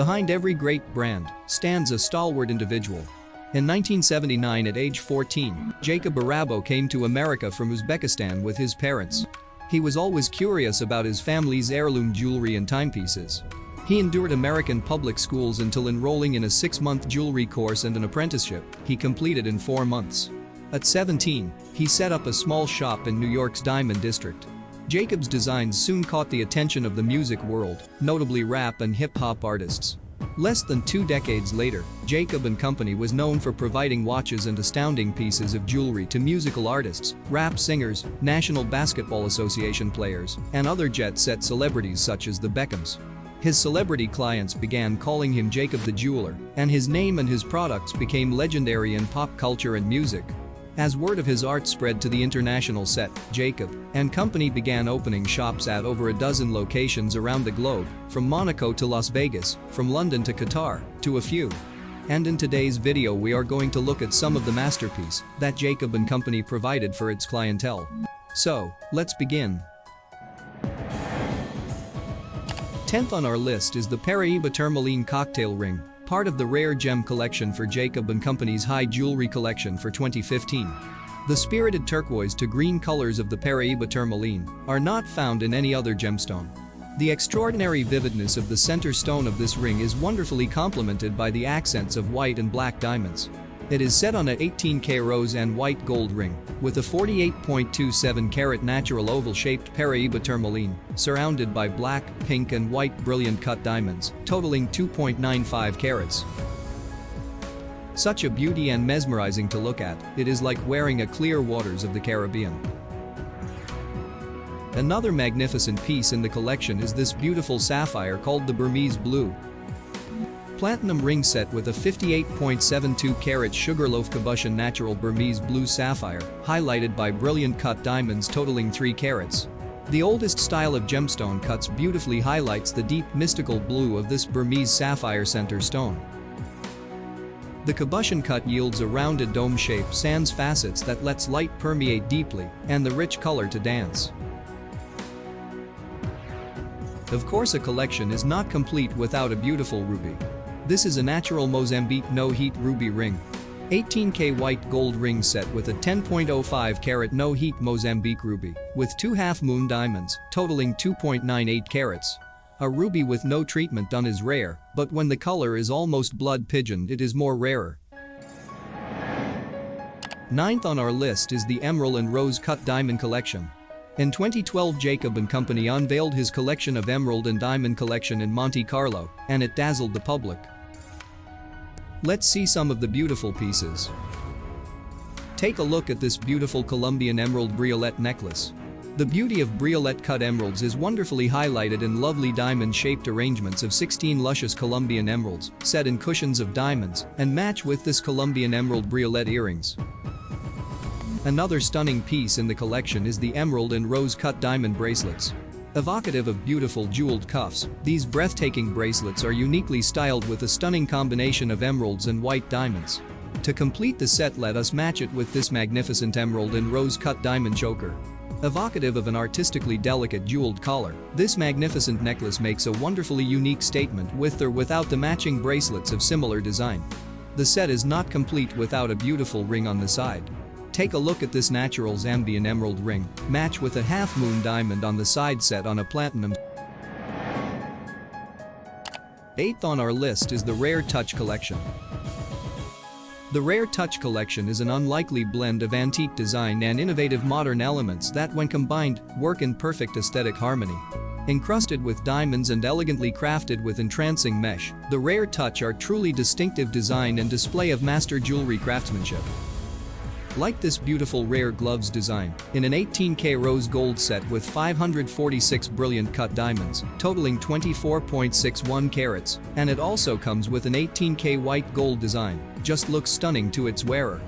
Behind every great brand stands a stalwart individual. In 1979 at age 14, Jacob Arabo came to America from Uzbekistan with his parents. He was always curious about his family's heirloom jewelry and timepieces. He endured American public schools until enrolling in a six-month jewelry course and an apprenticeship he completed in four months. At 17, he set up a small shop in New York's Diamond District. Jacob's designs soon caught the attention of the music world, notably rap and hip-hop artists. Less than two decades later, Jacob & Company was known for providing watches and astounding pieces of jewelry to musical artists, rap singers, National Basketball Association players, and other jet-set celebrities such as the Beckhams. His celebrity clients began calling him Jacob the Jeweler, and his name and his products became legendary in pop culture and music. As word of his art spread to the international set, Jacob and company began opening shops at over a dozen locations around the globe, from Monaco to Las Vegas, from London to Qatar, to a few. And in today's video we are going to look at some of the masterpiece that Jacob and company provided for its clientele. So, let's begin. 10th on our list is the Paraiba Tourmaline Cocktail Ring, part of the rare gem collection for Jacob & Company's high jewelry collection for 2015. The spirited turquoise to green colors of the Paraiba tourmaline are not found in any other gemstone. The extraordinary vividness of the center stone of this ring is wonderfully complemented by the accents of white and black diamonds. It is set on a 18K rose and white gold ring with a 48.27 carat natural oval-shaped Paraiba tourmaline surrounded by black, pink and white brilliant cut diamonds totaling 2.95 carats. Such a beauty and mesmerizing to look at, it is like wearing a clear waters of the Caribbean. Another magnificent piece in the collection is this beautiful sapphire called the Burmese Blue, Platinum ring set with a 58.72 carat Sugarloaf Cabochon natural Burmese blue sapphire, highlighted by brilliant cut diamonds totaling 3 carats. The oldest style of gemstone cuts beautifully highlights the deep mystical blue of this Burmese sapphire center stone. The cabochon cut yields a rounded dome shape sans facets that lets light permeate deeply and the rich color to dance. Of course a collection is not complete without a beautiful ruby. This is a natural Mozambique no-heat ruby ring. 18K white gold ring set with a 10.05 carat no-heat Mozambique ruby with two half-moon diamonds totaling 2.98 carats. A ruby with no treatment done is rare, but when the color is almost blood pigeoned it is more rarer. Ninth on our list is the Emerald and Rose Cut Diamond Collection. In 2012 Jacob & Company unveiled his collection of emerald and diamond collection in Monte Carlo, and it dazzled the public. Let's see some of the beautiful pieces. Take a look at this beautiful Colombian emerald briolette necklace. The beauty of briolette cut emeralds is wonderfully highlighted in lovely diamond-shaped arrangements of 16 luscious Colombian emeralds set in cushions of diamonds and match with this Colombian emerald briolette earrings. Another stunning piece in the collection is the emerald and rose-cut diamond bracelets. Evocative of beautiful jeweled cuffs, these breathtaking bracelets are uniquely styled with a stunning combination of emeralds and white diamonds. To complete the set let us match it with this magnificent emerald and rose-cut diamond choker. Evocative of an artistically delicate jeweled collar, this magnificent necklace makes a wonderfully unique statement with or without the matching bracelets of similar design. The set is not complete without a beautiful ring on the side. Take a look at this natural Zambian emerald ring, match with a half-moon diamond on the side set on a platinum. Eighth on our list is the Rare Touch Collection. The Rare Touch Collection is an unlikely blend of antique design and innovative modern elements that when combined, work in perfect aesthetic harmony. Encrusted with diamonds and elegantly crafted with entrancing mesh, the Rare Touch are truly distinctive design and display of master jewelry craftsmanship. Like this beautiful rare gloves design, in an 18K rose gold set with 546 brilliant cut diamonds, totaling 24.61 carats, and it also comes with an 18K white gold design, just looks stunning to its wearer.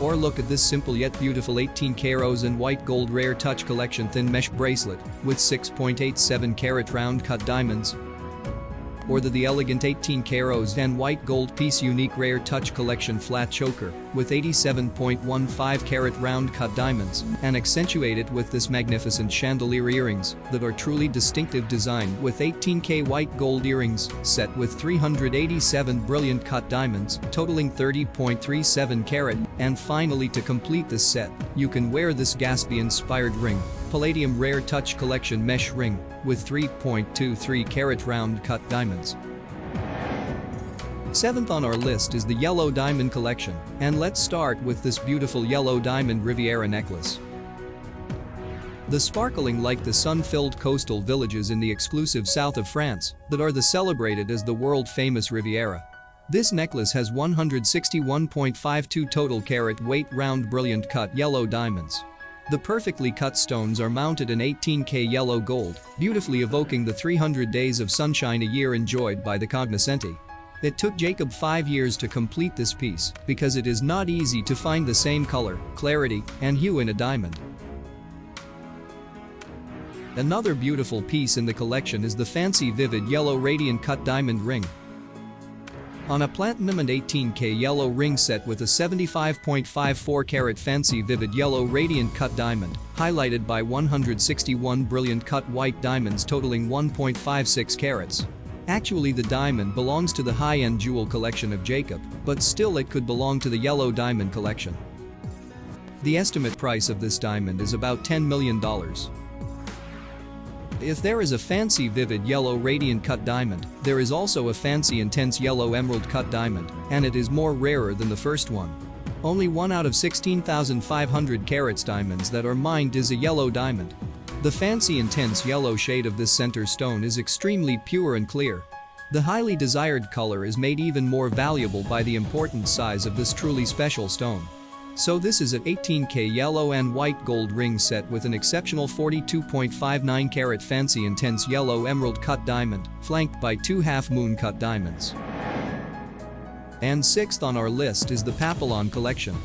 Or look at this simple yet beautiful 18K rose and white gold rare touch collection thin mesh bracelet with 6.87 carat round cut diamonds. or the The Elegant 18K Rose and White Gold Piece Unique Rare Touch Collection Flat Choker with 87.15 carat round cut diamonds and accentuate it with this magnificent chandelier earrings that are truly distinctive design with 18K white gold earrings set with 387 brilliant cut diamonds totaling 30.37 carat and finally to complete this set, you can wear this Gatsby-inspired ring Palladium Rare Touch Collection mesh ring with 3.23 carat round cut diamonds. Seventh on our list is the Yellow Diamond Collection, and let's start with this beautiful Yellow Diamond Riviera necklace. The sparkling like the sun-filled coastal villages in the exclusive south of France that are the celebrated as the world-famous Riviera. This necklace has 161.52 total carat weight round brilliant cut yellow diamonds. The perfectly cut stones are mounted in 18K yellow gold, beautifully evoking the 300 days of sunshine a year enjoyed by the cognoscenti. It took Jacob 5 years to complete this piece because it is not easy to find the same color, clarity, and hue in a diamond. Another beautiful piece in the collection is the fancy vivid yellow radiant cut diamond ring, on a platinum and 18K yellow ring set with a 75.54 carat fancy vivid yellow radiant cut diamond, highlighted by 161 brilliant cut white diamonds totaling 1.56 carats. Actually the diamond belongs to the high-end jewel collection of Jacob, but still it could belong to the yellow diamond collection. The estimate price of this diamond is about $10 million. If there is a fancy vivid yellow radiant cut diamond, there is also a fancy intense yellow emerald cut diamond, and it is more rarer than the first one. Only one out of 16,500 carats diamonds that are mined is a yellow diamond. The fancy intense yellow shade of this center stone is extremely pure and clear. The highly desired color is made even more valuable by the important size of this truly special stone. So this is an 18K yellow and white gold ring set with an exceptional 42.59 carat fancy intense yellow emerald cut diamond, flanked by two half-moon cut diamonds. And sixth on our list is the Papillon collection.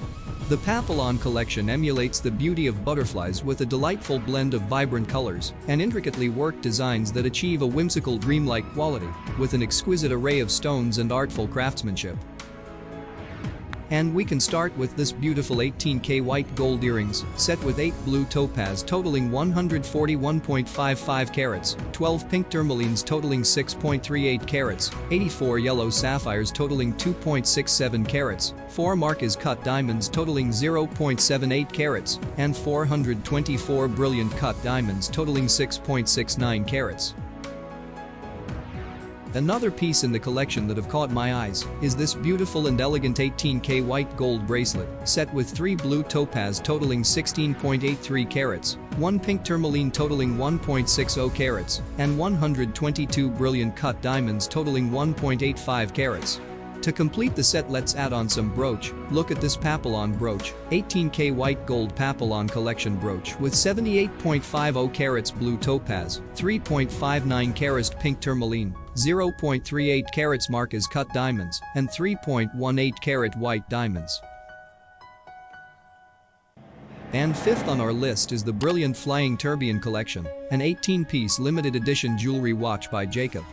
The Papillon collection emulates the beauty of butterflies with a delightful blend of vibrant colors and intricately worked designs that achieve a whimsical dreamlike quality with an exquisite array of stones and artful craftsmanship. And we can start with this beautiful 18K white gold earrings, set with 8 blue topaz totaling 141.55 carats, 12 pink tourmalines totaling 6.38 carats, 84 yellow sapphires totaling 2.67 carats, 4 Marquise cut diamonds totaling 0.78 carats, and 424 brilliant cut diamonds totaling 6.69 carats. Another piece in the collection that have caught my eyes is this beautiful and elegant 18K white gold bracelet set with 3 blue topaz totaling 16.83 carats, 1 pink tourmaline totaling 1.60 carats, and 122 brilliant cut diamonds totaling 1.85 carats. To complete the set let's add on some brooch, look at this Papillon brooch, 18K white gold Papillon collection brooch with 78.50 carats blue topaz, 3.59 carats pink tourmaline, 0.38 carats Marquise cut diamonds, and 3.18 carat white diamonds. And fifth on our list is the brilliant Flying Tourbillon collection, an 18-piece limited edition jewelry watch by Jacob.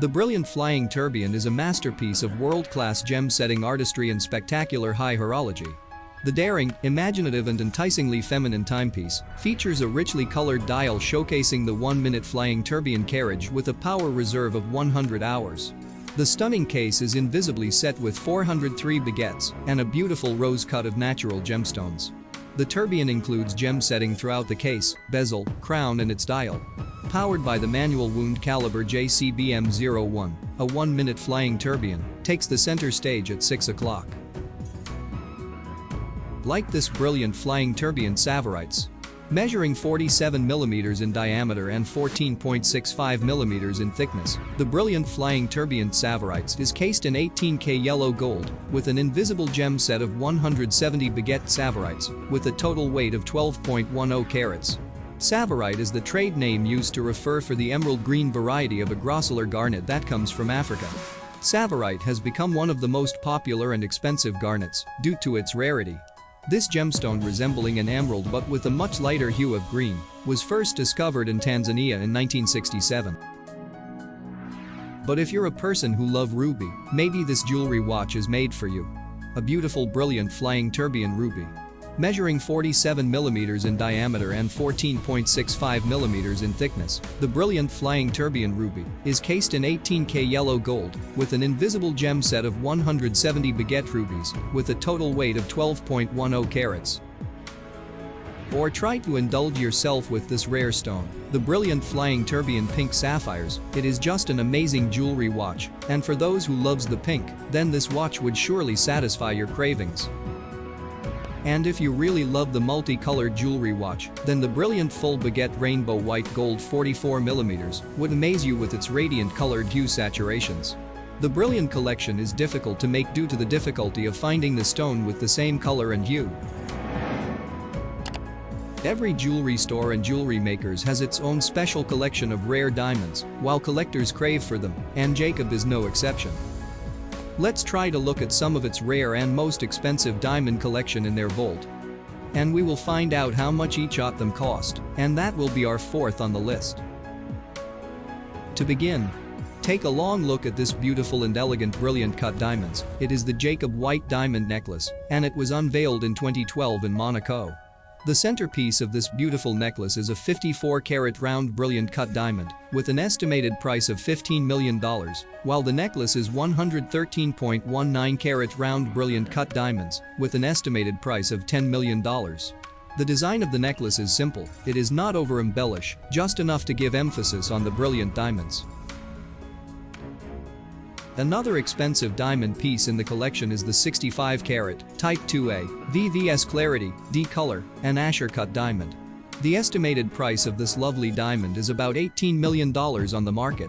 The brilliant Flying Tourbillon is a masterpiece of world-class gem-setting artistry and spectacular high horology. The daring, imaginative and enticingly feminine timepiece features a richly colored dial showcasing the 1-minute flying tourbillon carriage with a power reserve of 100 hours. The stunning case is invisibly set with 403 baguettes and a beautiful rose cut of natural gemstones. The tourbillon includes gem setting throughout the case, bezel, crown and its dial. Powered by the manual wound caliber JCBM-01, a 1-minute flying tourbillon takes the center stage at 6 o'clock. Like this brilliant flying tourbillon Tsavorite, Measuring 47mm in diameter and 14.65mm in thickness, the brilliant flying tourbillon Tsavorite is cased in 18K yellow gold with an invisible gem set of 170 baguette Tsavorites with a total weight of 12.10 carats. Tsavorite is the trade name used to refer for the emerald green variety of a grossular garnet that comes from Africa. Tsavorite has become one of the most popular and expensive garnets due to its rarity. This gemstone resembling an emerald but with a much lighter hue of green was first discovered in Tanzania in 1967. But if you're a person who love ruby, maybe this jewelry watch is made for you. A beautiful brilliant flying tourbillon ruby. Measuring 47mm in diameter and 14.65mm in thickness, the brilliant flying tourbillon ruby is cased in 18K yellow gold with an invisible gem set of 170 baguette rubies with a total weight of 12.10 carats. Or try to indulge yourself with this rare stone, the brilliant flying tourbillon pink sapphires, it is just an amazing jewelry watch, and for those who loves the pink, then this watch would surely satisfy your cravings. And if you really love the multicolored jewelry watch, then the brilliant full baguette rainbow white gold 44mm would amaze you with its radiant colored hue saturations. The brilliant collection is difficult to make due to the difficulty of finding the stone with the same color and hue. Every jewelry store and jewelry makers has its own special collection of rare diamonds, while collectors crave for them, and Jacob is no exception. Let's try to look at some of its rare and most expensive diamond collection in their vault. And we will find out how much each of them cost, and that will be our fourth on the list. To begin, Take a long look at this beautiful and elegant brilliant cut diamonds, it is the Jacob White diamond necklace, and it was unveiled in 2012 in Monaco. The centerpiece of this beautiful necklace is a 54-carat round brilliant cut diamond with an estimated price of $15 million, while the necklace is 113.19 carat round brilliant cut diamonds with an estimated price of $10 million. The design of the necklace is simple, it is not over-embellish, just enough to give emphasis on the brilliant diamonds. Another expensive diamond piece in the collection is the 65 carat Type 2A VVS Clarity D color and Asscher cut diamond. The estimated price of this lovely diamond is about $18 million on the market.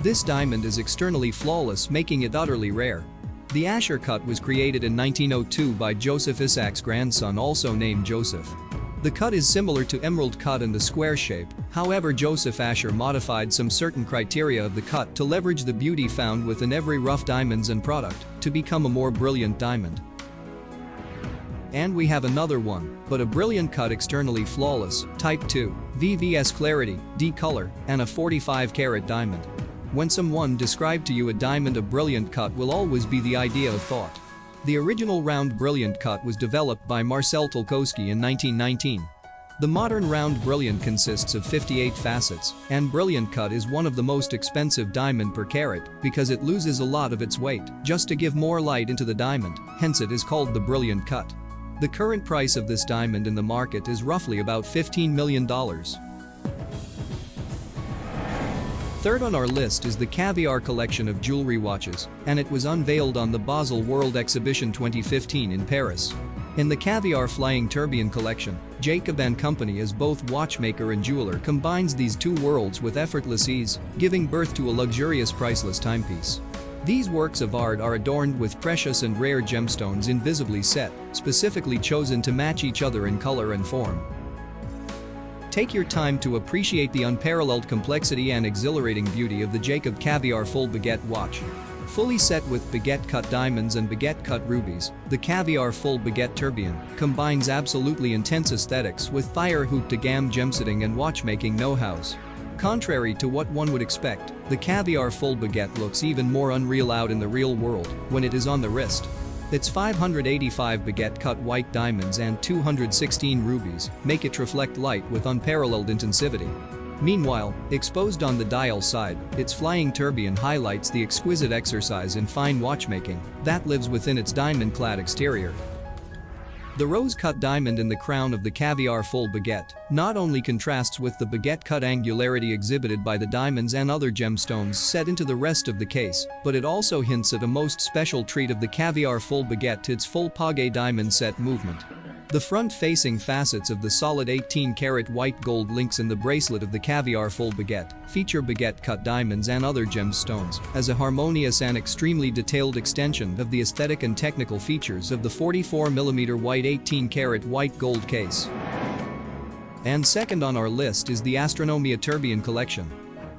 This diamond is externally flawless making it utterly rare. The Asscher cut was created in 1902 by Joseph Issacs' grandson also named Joseph. The cut is similar to emerald cut in the square shape, however Joseph Asscher modified some certain criteria of the cut to leverage the beauty found within every rough diamonds and product to become a more brilliant diamond. And we have another one, but a brilliant cut externally flawless, type 2, VVS clarity, D color, and a 45 carat diamond. When someone described to you a diamond a brilliant cut will always be the idea of thought. The original round brilliant cut was developed by Marcel Tolkowsky in 1919. The modern round brilliant consists of 58 facets, and brilliant cut is one of the most expensive diamond per carat because it loses a lot of its weight just to give more light into the diamond, hence it is called the brilliant cut. The current price of this diamond in the market is roughly about $15 million. Third on our list is the Caviar collection of jewelry watches, and it was unveiled on the Basel World Exhibition 2015 in Paris. In the Caviar Flying Tourbillon collection, Jacob & Company as both watchmaker and jeweler combines these two worlds with effortless ease, giving birth to a luxurious priceless timepiece. These works of art are adorned with precious and rare gemstones invisibly set, specifically chosen to match each other in color and form. Take your time to appreciate the unparalleled complexity and exhilarating beauty of the Jacob Caviar Full Baguette watch. Fully set with baguette cut diamonds and baguette cut rubies, the Caviar Full Baguette Tourbillon combines absolutely intense aesthetics with fire haut de gamme gemsetting and watchmaking know-hows. Contrary to what one would expect, the Caviar Full Baguette looks even more unreal out in the real world when it is on the wrist. Its 585 baguette cut white diamonds and 216 rubies make it reflect light with unparalleled intensivity. Meanwhile, exposed on the dial side, its flying tourbillon highlights the exquisite exercise in fine watchmaking that lives within its diamond-clad exterior. The rose-cut diamond in the crown of the caviar full baguette not only contrasts with the baguette-cut angularity exhibited by the diamonds and other gemstones set into the rest of the case, but it also hints at a most special treat of the caviar full baguette to its full page diamond set movement. The front-facing facets of the solid 18-karat white gold links in the bracelet of the caviar full baguette feature baguette-cut diamonds and other gemstones as a harmonious and extremely detailed extension of the aesthetic and technical features of the 44mm white 18-karat white gold case. And second on our list is the Astronomia Tourbillon collection.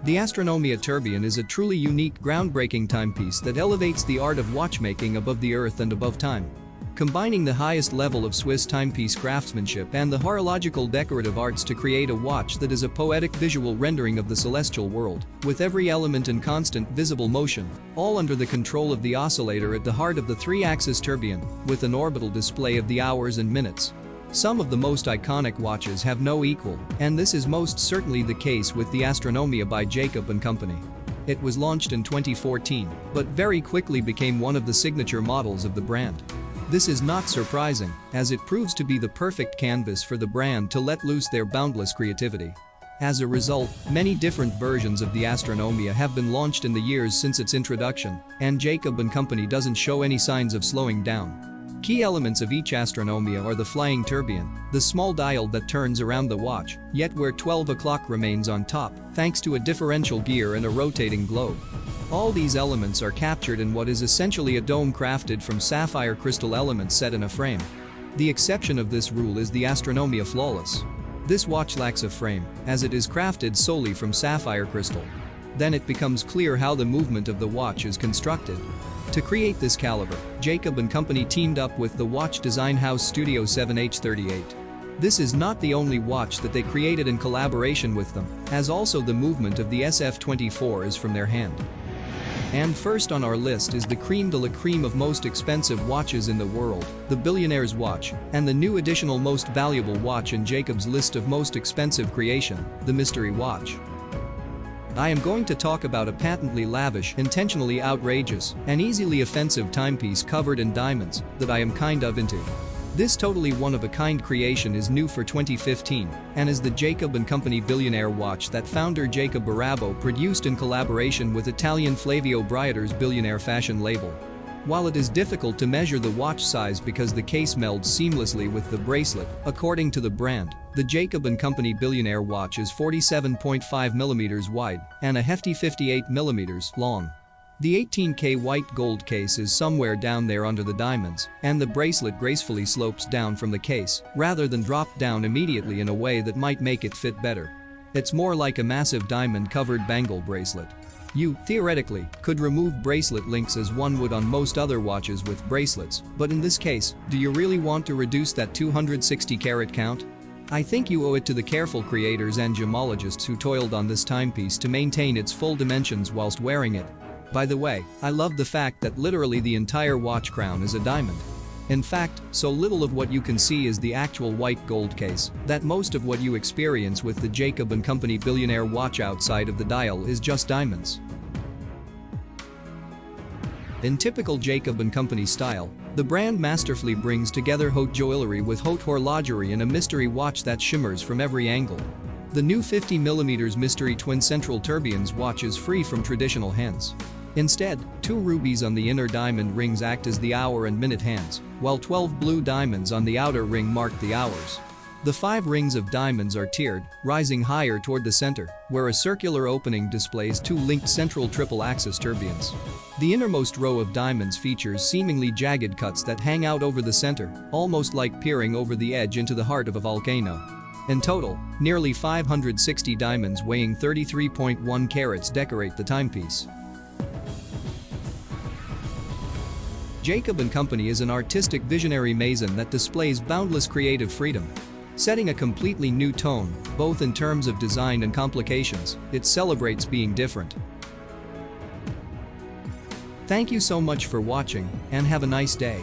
The Astronomia Tourbillon is a truly unique groundbreaking timepiece that elevates the art of watchmaking above the earth and above time. Combining the highest level of Swiss timepiece craftsmanship and the horological decorative arts to create a watch that is a poetic visual rendering of the celestial world, with every element in constant visible motion, all under the control of the oscillator at the heart of the three-axis tourbillon, with an orbital display of the hours and minutes. Some of the most iconic watches have no equal, and this is most certainly the case with the Astronomia by Jacob & Company. It was launched in 2014, but very quickly became one of the signature models of the brand. This is not surprising, as it proves to be the perfect canvas for the brand to let loose their boundless creativity. As a result, many different versions of the Astronomia have been launched in the years since its introduction, and Jacob & Company doesn't show any signs of slowing down. Key elements of each astronomia are the flying tourbillon, the small dial that turns around the watch, yet where 12 o'clock remains on top, thanks to a differential gear and a rotating globe. All these elements are captured in what is essentially a dome crafted from sapphire crystal elements set in a frame. The exception of this rule is the Astronomia Flawless. This watch lacks a frame, as it is crafted solely from sapphire crystal. Then it becomes clear how the movement of the watch is constructed. To create this caliber, Jacob & Company teamed up with the watch design house Studio 7H38. This is not the only watch that they created in collaboration with them, as also the movement of the SF24 is from their hand. And first on our list is the cream de la cream of most expensive watches in the world, the Billionaire's watch, and the new additional most valuable watch in Jacob's list of most expensive creation, the Mystery Watch. I am going to talk about a patently lavish, intentionally outrageous, and easily offensive timepiece covered in diamonds that I am kind of into. This totally one-of-a-kind creation is new for 2015 and is the Jacob & Company billionaire watch that founder Jacob Arabo produced in collaboration with Italian Flavio Briatore's billionaire fashion label. While it is difficult to measure the watch size because the case melds seamlessly with the bracelet, according to the brand, the Jacob & Company Billionaire watch is 47.5mm wide and a hefty 58mm long. The 18K white gold case is somewhere down there under the diamonds, and the bracelet gracefully slopes down from the case rather than drop down immediately in a way that might make it fit better. It's more like a massive diamond-covered bangle bracelet. You, theoretically, could remove bracelet links as one would on most other watches with bracelets, but in this case, do you really want to reduce that 260 carat count? I think you owe it to the careful creators and gemologists who toiled on this timepiece to maintain its full dimensions whilst wearing it. By the way, I love the fact that literally the entire watch crown is a diamond. In fact, so little of what you can see is the actual white gold case that most of what you experience with the Jacob & Company billionaire watch outside of the dial is just diamonds. In typical Jacob & Company style, the brand masterfully brings together haute joaillerie with haute horlogerie and a mystery watch that shimmers from every angle. The new 50mm mystery twin central tourbillons watch is free from traditional hands. Instead, two rubies on the inner diamond rings act as the hour and minute hands, while 12 blue diamonds on the outer ring mark the hours. The five rings of diamonds are tiered, rising higher toward the center, where a circular opening displays two linked central triple-axis tourbillons. The innermost row of diamonds features seemingly jagged cuts that hang out over the center, almost like peering over the edge into the heart of a volcano. In total, nearly 560 diamonds weighing 33.1 carats decorate the timepiece. Jacob & Company is an artistic visionary maison that displays boundless creative freedom. Setting a completely new tone, both in terms of design and complications, it celebrates being different. Thank you so much for watching and have a nice day.